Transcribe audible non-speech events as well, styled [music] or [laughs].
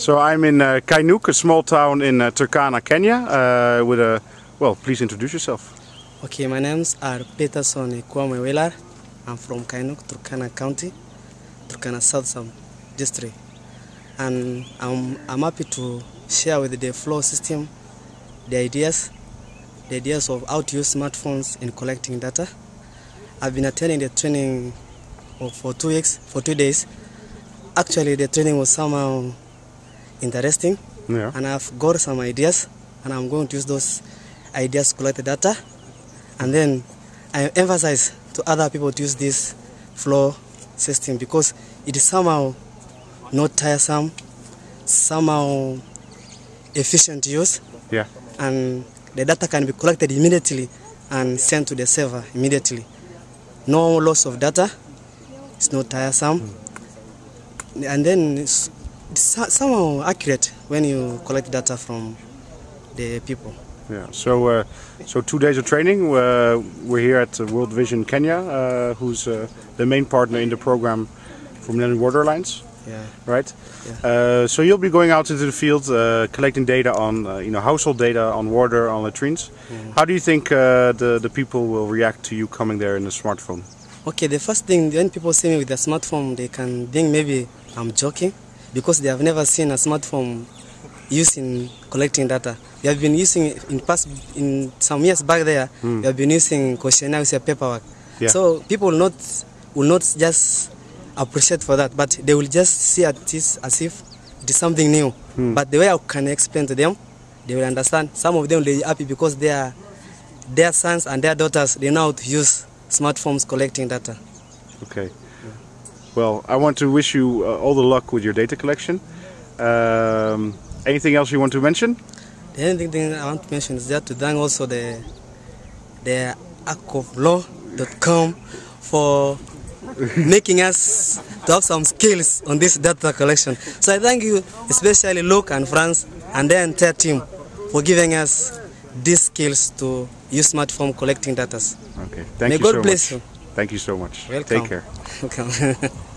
So I'm in uh, Kainuk, a small town in uh, Turkana, Kenya, uh, with a, well, please introduce yourself. Okay, my names are Peterson Kwame Welar. I'm from Kainuk, Turkana County, Turkana South District. And I'm, I'm happy to share with the flow system the ideas, the ideas of how to use smartphones in collecting data. I've been attending the training for two weeks, for two days. Actually, the training was somehow interesting, Yeah. and I've got some ideas, and I'm going to use those ideas to collect the data, and then I emphasize to other people to use this flow system because it is somehow not tiresome, somehow efficient to use, Yeah. and the data can be collected immediately and sent to the server immediately. No loss of data. It's not tiresome, hmm. and then it's, it's so- somehow accurate when you collect data from the people. Yeah. So, uh, so two days of training. Uh, we're here at uh, World Vision Kenya, uh, who's uh, the main partner in the program from Millennium Water Alliance, Yeah. right? Yeah. Uh, so you'll be going out into the field, uh, collecting data on, uh, you know, household data on water, on latrines. How do you think uh, the the people will react to you coming there in a smartphone? Okay, the first thing when people see me with a smartphone, they can think maybe I'm joking because they have never seen a smartphone used in collecting data. We have been using it in past in some years back there. Hmm. We have been using questionnaire with paperwork. Yeah. So people will not will not just appreciate for that, but they will just see at this as if it is something new. Hmm. But the way I can explain to them, they will understand. Some of them will be happy because they are their sons and their daughters they know how to use smartphones collecting data. Okay. Well, I want to wish you uh, all the luck with your data collection. Um, anything else you want to mention? The only thing I want to mention is that to thank also the the akvoflow.com for [laughs] making us to have some skills on this data collection. So I thank you, especially Luke and France and their entire team for giving us these skills to use smartphone collecting data. Okay. Thank May you God so bless much. you. Thank you so much. Welcome. Take care. Okay. [laughs]